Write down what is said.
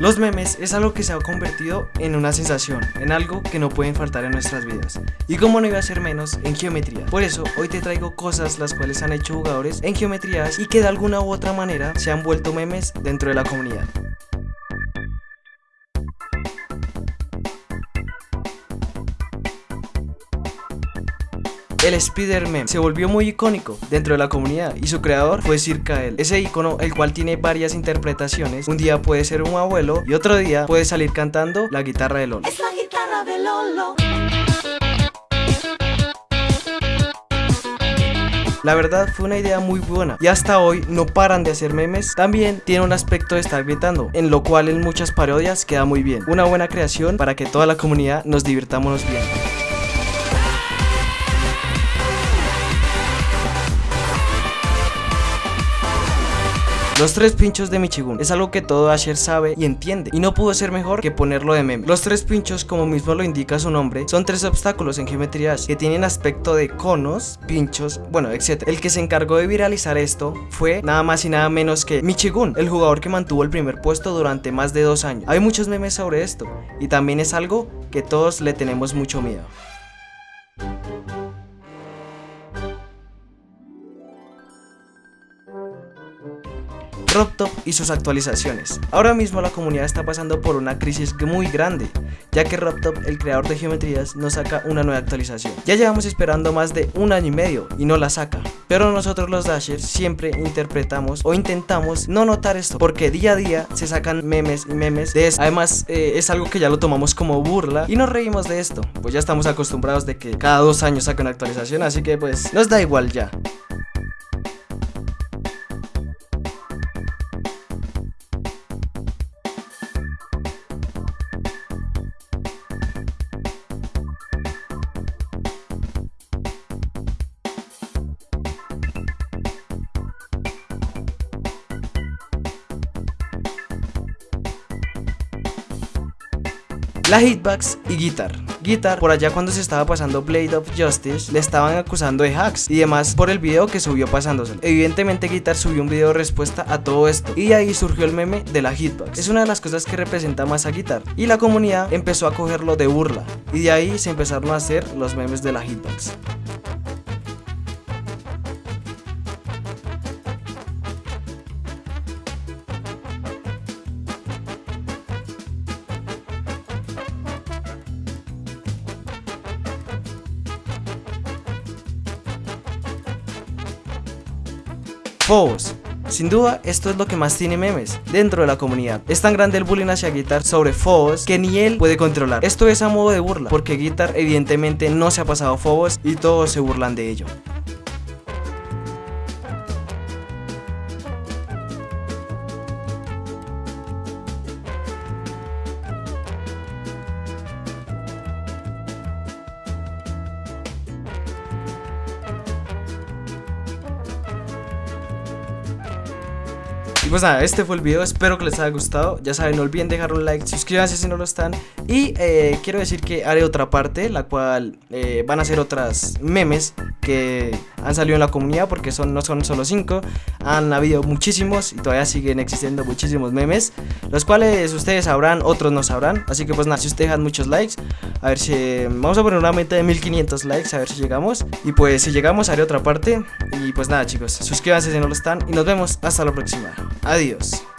Los memes es algo que se ha convertido en una sensación, en algo que no pueden faltar en nuestras vidas. Y como no iba a ser menos en geometría. Por eso hoy te traigo cosas las cuales han hecho jugadores en geometrías y que de alguna u otra manera se han vuelto memes dentro de la comunidad. El Spider-Man se volvió muy icónico dentro de la comunidad y su creador fue Sir Kael. Ese icono, el cual tiene varias interpretaciones, un día puede ser un abuelo y otro día puede salir cantando la guitarra de Lolo. Es la guitarra de Lolo. La verdad fue una idea muy buena y hasta hoy no paran de hacer memes. También tiene un aspecto de estar gritando, en lo cual en muchas parodias queda muy bien. Una buena creación para que toda la comunidad nos divirtamos bien. Los tres pinchos de Michigun es algo que todo Asher sabe y entiende y no pudo ser mejor que ponerlo de meme. Los tres pinchos, como mismo lo indica su nombre, son tres obstáculos en geometrías que tienen aspecto de conos, pinchos, bueno, etc. El que se encargó de viralizar esto fue nada más y nada menos que Michigun, el jugador que mantuvo el primer puesto durante más de dos años. Hay muchos memes sobre esto y también es algo que todos le tenemos mucho miedo. RobTop y sus actualizaciones. Ahora mismo la comunidad está pasando por una crisis muy grande, ya que RobTop, el creador de geometrías, no saca una nueva actualización. Ya llevamos esperando más de un año y medio y no la saca. Pero nosotros los Dashers siempre interpretamos o intentamos no notar esto, porque día a día se sacan memes y memes de esto. Además, eh, es algo que ya lo tomamos como burla y nos reímos de esto, pues ya estamos acostumbrados de que cada dos años saca una actualización, así que pues nos da igual ya. La hitbox y Guitar. Guitar, por allá cuando se estaba pasando Blade of Justice, le estaban acusando de hacks y demás por el video que subió pasándoselo. Evidentemente Guitar subió un video de respuesta a todo esto y ahí surgió el meme de la hitbox. Es una de las cosas que representa más a Guitar y la comunidad empezó a cogerlo de burla y de ahí se empezaron a hacer los memes de la hitbox. Phobos. Sin duda, esto es lo que más tiene memes dentro de la comunidad. Es tan grande el bullying hacia Guitar sobre Phobos que ni él puede controlar. Esto es a modo de burla, porque Guitar evidentemente no se ha pasado Phobos y todos se burlan de ello. Pues nada, este fue el video, espero que les haya gustado. Ya saben, no olviden dejar un like, suscríbanse si no lo están. Y eh, quiero decir que haré otra parte, la cual eh, van a ser otras memes que han salido en la comunidad Porque son, no son solo 5, han habido muchísimos y todavía siguen existiendo muchísimos memes Los cuales ustedes sabrán, otros no sabrán. Así que pues nada, si ustedes dejan muchos likes, a ver si... Vamos a poner una meta de 1500 likes, a ver si llegamos. Y pues si llegamos haré otra parte. Y pues nada chicos, suscríbanse si no lo están. Y nos vemos hasta la próxima Adiós.